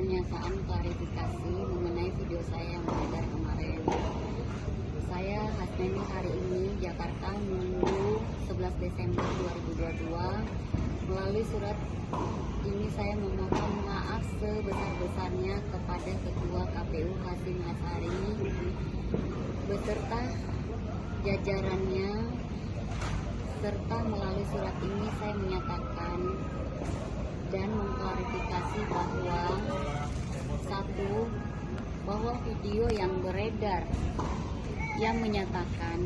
pernyataan klarifikasi mengenai video saya yang beredar kemarin. Saya Hasnani hari ini Jakarta Minggu 11 Desember 2022 melalui surat ini saya memohon maaf sebesar-besarnya kepada Ketua KPU Hasim Asari beserta jajarannya serta melalui surat ini saya menyatakan dan mengklarifikasi bahwa bahwa video yang beredar yang menyatakan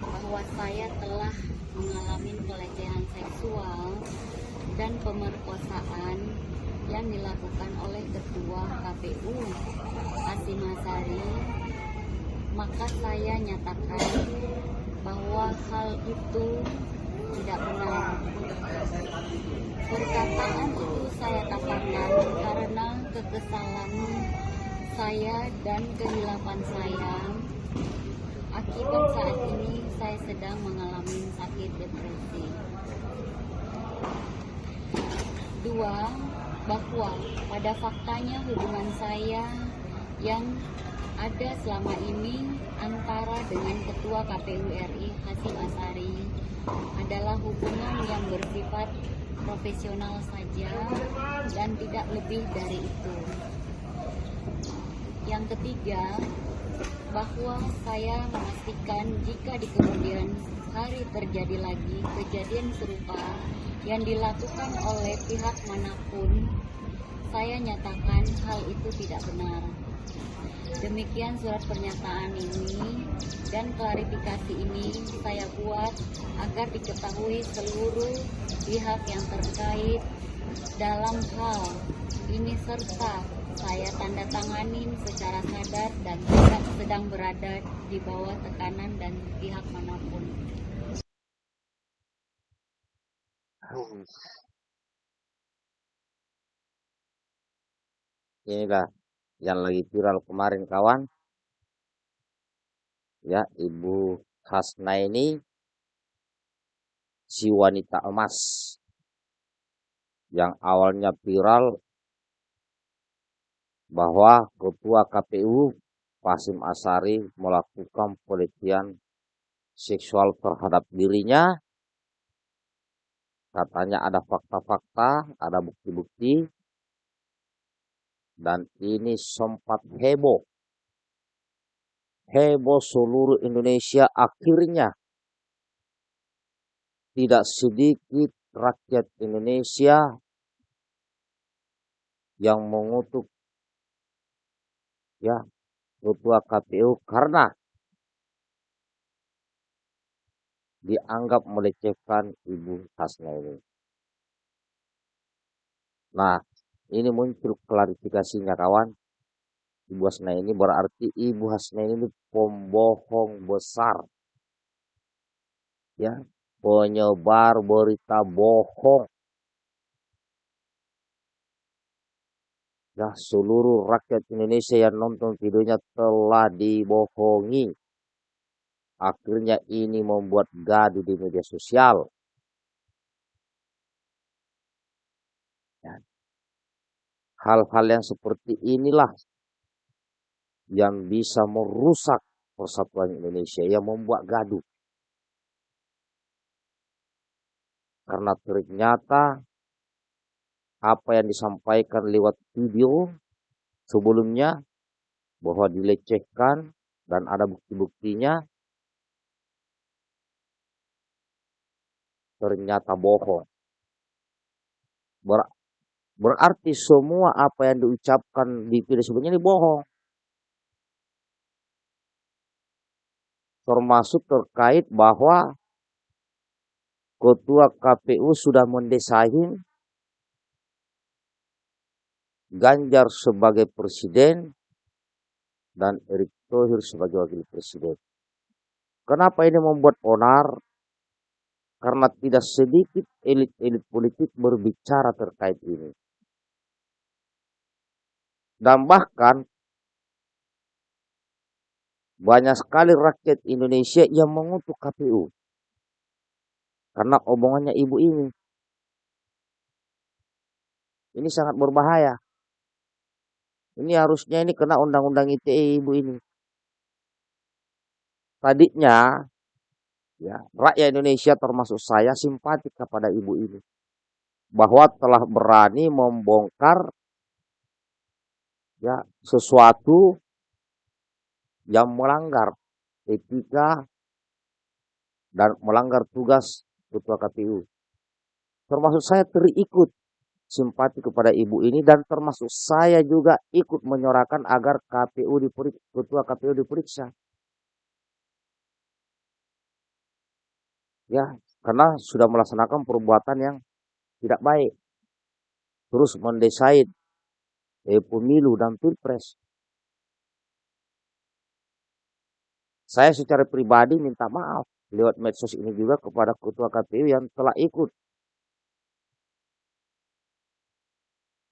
bahwa saya telah mengalami pelecehan seksual dan pemerkosaan yang dilakukan oleh ketua KPU Hasim Asari maka saya nyatakan bahwa hal itu tidak benar. Perkataan itu saya katakan karena kekesalan saya dan kehilapan saya. Akibat saat ini saya sedang mengalami sakit depresi. Dua bahwa pada faktanya hubungan saya yang ada selama ini antara dengan Ketua KPU RI Hasim Asari adalah hubungan yang bersifat profesional saja dan tidak lebih dari itu. Yang ketiga, bahwa saya memastikan jika di kemudian hari terjadi lagi kejadian serupa yang dilakukan oleh pihak mana pun, saya nyatakan hal itu tidak benar. Demikian surat pernyataan ini dan klarifikasi ini saya buat agar diketahui seluruh pihak yang terkait dalam hal ini serta saya tanda tanganin secara sadar dan tidak sedang berada di bawah tekanan dan pihak mana pun. Inilah yang lagi viral kemarin kawan. Ya, Ibu Hasna ini si wanita emas yang awalnya viral bahwa Ketua KPU Pasim Asari melakukan pelecehan seksual terhadap dirinya. Katanya ada fakta-fakta, ada bukti-bukti, dan ini sempat heboh. Heboh seluruh Indonesia akhirnya tidak sedikit rakyat Indonesia yang mengutuk ya ketua KPU karena dianggap melecehkan Ibu Hasna ini. Nah, ini muncul klarifikasinya kawan. Ibu Hasna ini berarti Ibu Hasna ini pembohong besar. Ya, penyebar berita bohong. Ya, seluruh rakyat Indonesia yang nonton videonya telah dibohongi. Akhirnya ini membuat gaduh di media sosial. Hal-hal yang seperti inilah yang bisa merusak persatuan Indonesia, yang membuat gaduh. Karena ternyata apa yang disampaikan lewat video sebelumnya bahwa dilecehkan dan ada bukti-buktinya ternyata bohong. Berarti semua apa yang diucapkan di video sebelumnya ini bohong. Termasuk terkait bahwa Ketua KPU sudah mendesain Ganjar sebagai presiden dan Erick Thohir sebagai wakil presiden. Kenapa ini membuat onar? Karena tidak sedikit elit-elit politik berbicara terkait ini. Dan bahkan banyak sekali rakyat Indonesia yang mengutuk KPU. Karena omongannya ibu ini. Ini sangat berbahaya. Ini harusnya ini kena undang-undang ITE ibu ini. Tadinya ya rakyat Indonesia termasuk saya simpatik kepada ibu ini bahwa telah berani membongkar ya sesuatu yang melanggar etika dan melanggar tugas ketua KPU. Termasuk saya terikut simpati kepada ibu ini dan termasuk saya juga ikut menyorakan agar KPU diperiksa, ketua KPU diperiksa. Ya, karena sudah melaksanakan perbuatan yang tidak baik. Terus mendesain eh, pemilu dan pilpres. Saya secara pribadi minta maaf lewat medsos ini juga kepada ketua KPU yang telah ikut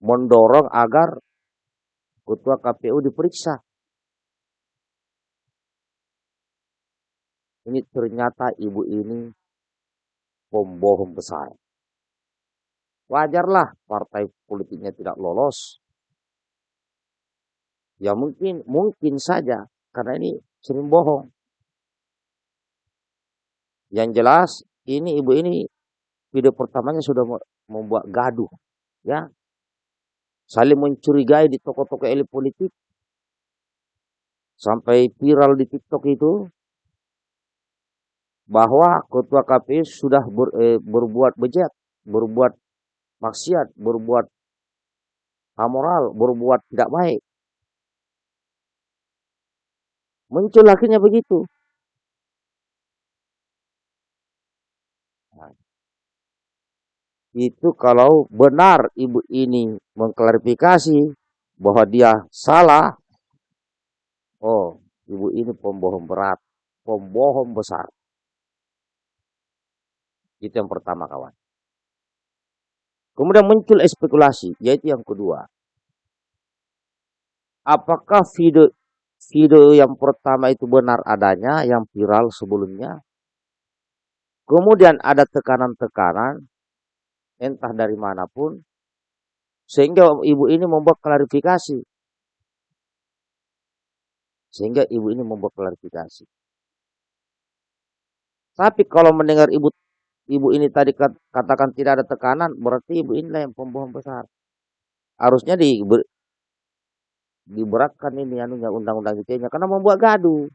mendorong agar ketua KPU diperiksa. Ini ternyata ibu ini pembohong besar. Wajarlah partai politiknya tidak lolos. Ya mungkin mungkin saja karena ini sering bohong. Yang jelas ini ibu ini video pertamanya sudah membuat gaduh ya saling mencurigai di toko-toko elit politik sampai viral di TikTok itu bahwa ketua KPU sudah ber, eh, berbuat bejat, berbuat maksiat, berbuat amoral, berbuat tidak baik. Muncul akhirnya begitu. Nah, itu kalau benar ibu ini mengklarifikasi bahwa dia salah, oh ibu ini pembohong berat, pembohong besar. Itu yang pertama kawan. Kemudian muncul spekulasi, yaitu yang kedua. Apakah video video yang pertama itu benar adanya, yang viral sebelumnya? Kemudian ada tekanan-tekanan, entah dari mana pun, sehingga ibu ini membuat klarifikasi. Sehingga ibu ini membuat klarifikasi. Tapi kalau mendengar ibu ibu ini tadi katakan tidak ada tekanan, berarti ibu inilah yang pembohong besar. Harusnya di, diberatkan ini anunya undang-undang ITE-nya karena membuat gaduh.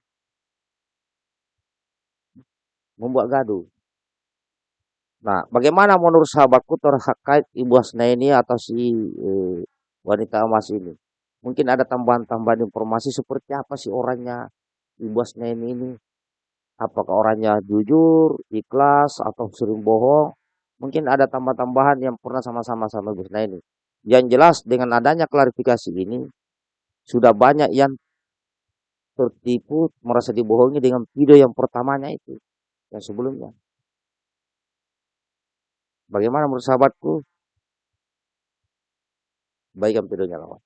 Membuat gaduh. Nah, bagaimana menurut sahabatku terkait Ibu Hasna ini atau si eh, wanita emas ini? Mungkin ada tambahan-tambahan informasi seperti apa sih orangnya Ibu Hasna ini? Apakah orangnya jujur, ikhlas, atau sering bohong? Mungkin ada tambah-tambahan yang pernah sama-sama sama Ibu Hasna ini. Yang jelas dengan adanya klarifikasi ini, sudah banyak yang tertipu, merasa dibohongi dengan video yang pertamanya itu. Yang sebelumnya. Bagaimana menurut sahabatku? Baikkan videonya lawan.